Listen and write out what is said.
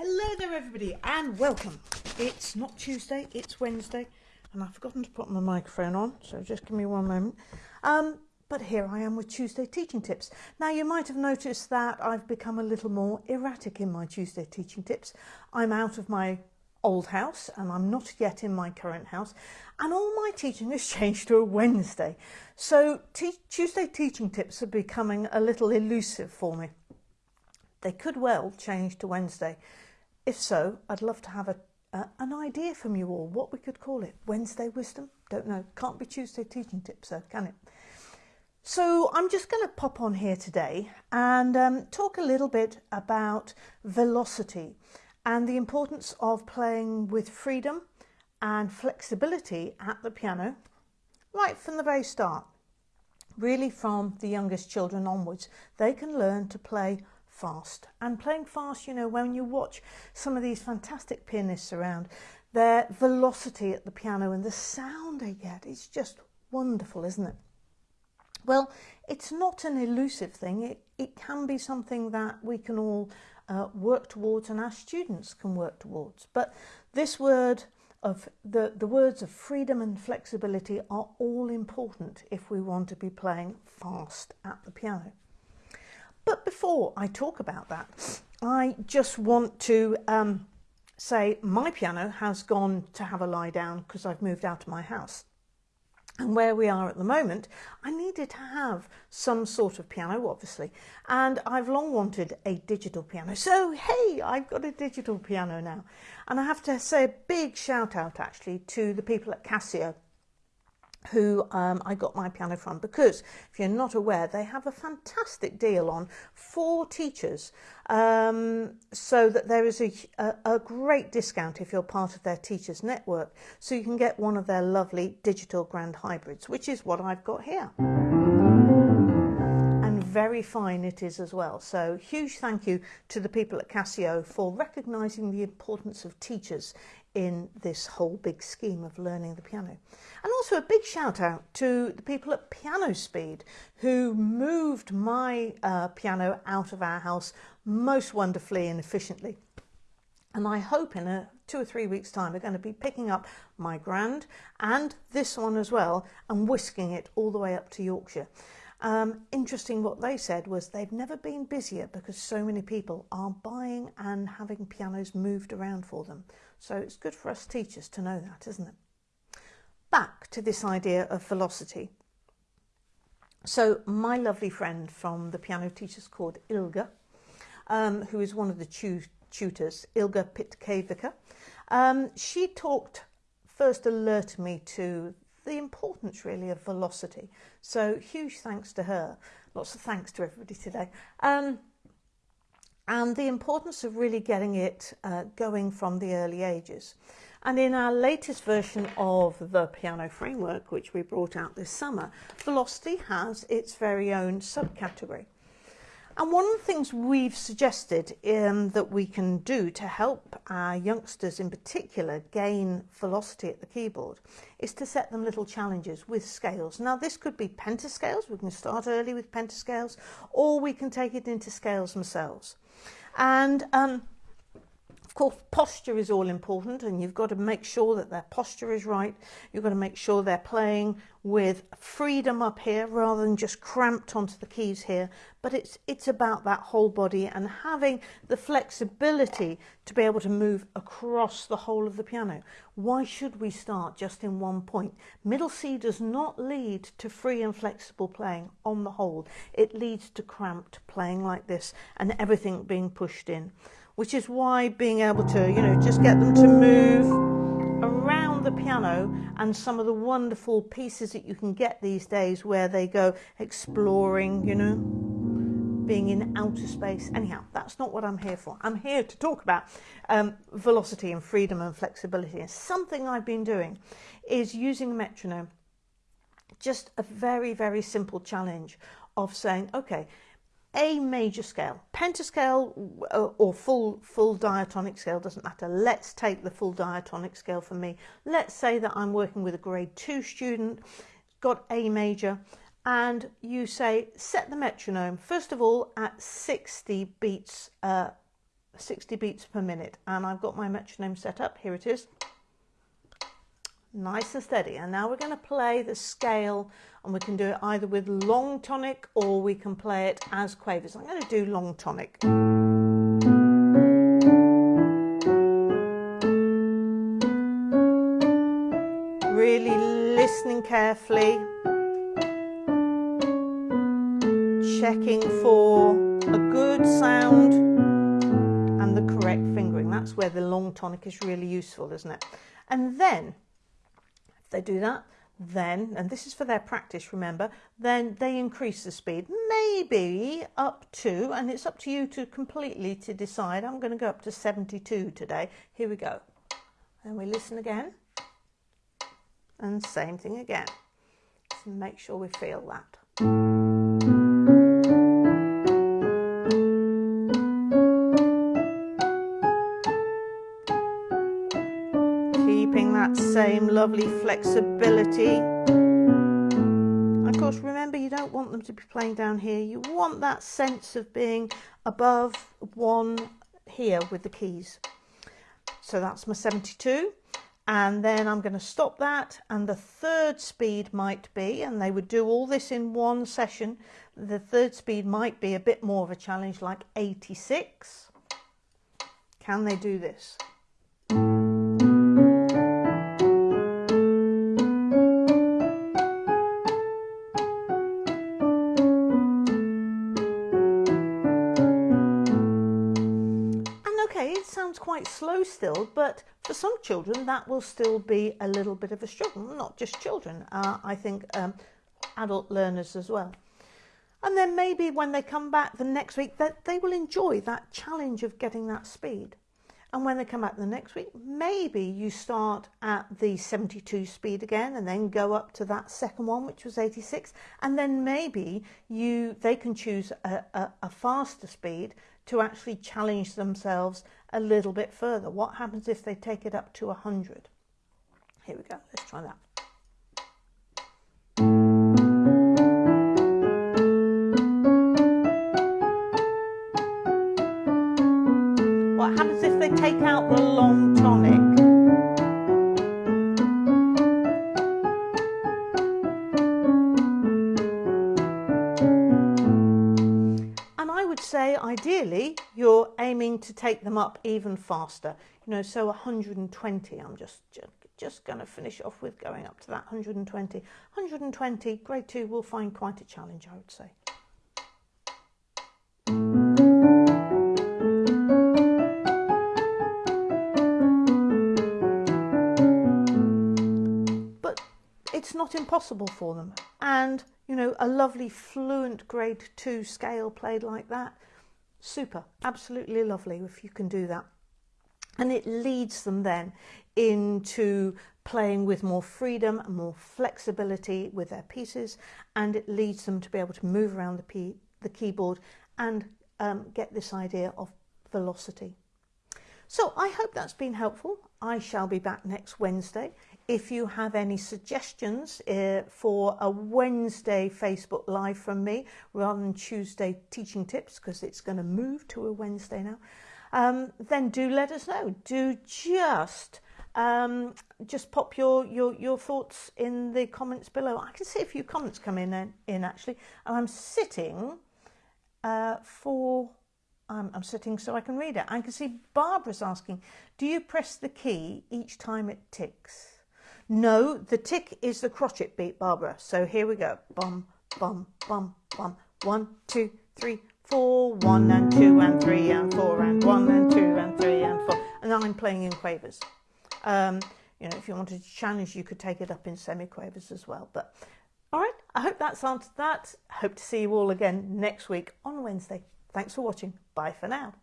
Hello there, everybody, and welcome. It's not Tuesday, it's Wednesday, and I've forgotten to put my microphone on, so just give me one moment. Um, but here I am with Tuesday teaching tips. Now, you might have noticed that I've become a little more erratic in my Tuesday teaching tips. I'm out of my old house and I'm not yet in my current house, and all my teaching has changed to a Wednesday. So, Tuesday teaching tips are becoming a little elusive for me. They could well change to Wednesday. If so, I'd love to have a, an idea from you all what we could call it. Wednesday wisdom? Don't know. Can't be Tuesday teaching tips, though, can it? So I'm just going to pop on here today and um, talk a little bit about velocity and the importance of playing with freedom and flexibility at the piano right from the very start. Really from the youngest children onwards, they can learn to play fast. And playing fast, you know, when you watch some of these fantastic pianists around, their velocity at the piano and the sound they get is just wonderful, isn't it? Well, it's not an elusive thing. It, it can be something that we can all uh, work towards and our students can work towards. But this word of the, the words of freedom and flexibility are all important if we want to be playing fast at the piano. But before I talk about that, I just want to um, say my piano has gone to have a lie down because I've moved out of my house. And where we are at the moment, I needed to have some sort of piano, obviously. And I've long wanted a digital piano. So, hey, I've got a digital piano now. And I have to say a big shout out actually to the people at Casio who um, I got my piano from because if you're not aware, they have a fantastic deal on for teachers um, so that there is a, a, a, great discount if you're part of their teachers network. So you can get one of their lovely digital grand hybrids, which is what I've got here. And very fine it is as well. So huge thank you to the people at Casio for recognising the importance of teachers in this whole big scheme of learning the piano. And also a big shout out to the people at Piano Speed who moved my uh, piano out of our house most wonderfully and efficiently. And I hope in a two or three weeks time we're going to be picking up my grand and this one as well and whisking it all the way up to Yorkshire. Um, interesting what they said was they've never been busier because so many people are buying and having pianos moved around for them. So it's good for us teachers to know that, isn't it? Back to this idea of velocity. So my lovely friend from the piano teachers called Ilga, um, who is one of the tu tutors, Ilga Pitkevika, um, she talked, first alerted me to the importance really of velocity. So huge thanks to her. Lots of thanks to everybody today. Um, and the importance of really getting it uh, going from the early ages. And in our latest version of the piano framework, which we brought out this summer, velocity has its very own subcategory. And one of the things we've suggested um, that we can do to help our youngsters in particular gain velocity at the keyboard is to set them little challenges with scales. Now this could be pentascales, we can start early with pentascales, or we can take it into scales themselves. And um, course, posture is all important, and you've got to make sure that their posture is right. You've got to make sure they're playing with freedom up here rather than just cramped onto the keys here. But it's it's about that whole body and having the flexibility to be able to move across the whole of the piano. Why should we start just in one point? Middle C does not lead to free and flexible playing on the whole. It leads to cramped playing like this and everything being pushed in which is why being able to, you know, just get them to move around the piano and some of the wonderful pieces that you can get these days where they go exploring, you know, being in outer space. Anyhow, that's not what I'm here for. I'm here to talk about um, velocity and freedom and flexibility. And something I've been doing is using a metronome, just a very, very simple challenge of saying, okay, a major scale, pentascale uh, or full full diatonic scale doesn't matter. Let's take the full diatonic scale for me. Let's say that I'm working with a grade two student, got A major, and you say set the metronome first of all at 60 beats uh, 60 beats per minute. And I've got my metronome set up. Here it is. Nice and steady. And now we're going to play the scale and we can do it either with long tonic or we can play it as quavers. I'm going to do long tonic. Really listening carefully. Checking for a good sound and the correct fingering. That's where the long tonic is really useful, isn't it? And then, they do that, then, and this is for their practice, remember, then they increase the speed, maybe up to, and it's up to you to completely to decide. I'm going to go up to 72 today. Here we go. And we listen again. And same thing again. So make sure we feel that. Same lovely flexibility. of course, remember you don't want them to be playing down here. You want that sense of being above one here with the keys. So that's my 72 and then I'm going to stop that and the third speed might be and they would do all this in one session the third speed might be a bit more of a challenge like 86 can they do this still, but for some children that will still be a little bit of a struggle. Not just children, uh, I think um, adult learners as well. And then maybe when they come back the next week, that they will enjoy that challenge of getting that speed. And when they come back the next week, maybe you start at the 72 speed again and then go up to that second one, which was 86. And then maybe you they can choose a, a, a faster speed to actually challenge themselves a little bit further. What happens if they take it up to 100? Here we go, let's try that. What happens if they take out the long tonic? Take them up even faster. You know so 120 i'm just just, going to finish off with going up to that 120 120 grade 2 will find quite a challenge i would say. But it's not impossible for them. And you know, a lovely fluent grade two scale played like that. Super, absolutely lovely if you can do that. And it leads them then into playing with more freedom and more flexibility with their pieces. And it leads them to be able to move around the, the keyboard and um, get this idea of velocity. So I hope that's been helpful. I shall be back next Wednesday. If you have any suggestions uh, for a Wednesday Facebook Live from me rather than Tuesday teaching tips, because it's going to move to a Wednesday now, um, then do let us know. Do just um, just pop your, your, your thoughts in the comments below. I can see a few comments come in, in, in actually, and I'm sitting uh, for um, I'm sitting so I can read it. I can see Barbara's asking, do you press the key each time it ticks? No, the tick is the crotchet beat, Barbara. So here we go. Bum, bum, bum, bum. One, two, three, four. One and two and three and four and one and two and three and four. And I'm playing in quavers. Um, you know, if you wanted to challenge, you could take it up in semi-quavers as well. But all right, I hope that's answered that. Hope to see you all again next week on Wednesday. Thanks for watching. Bye for now.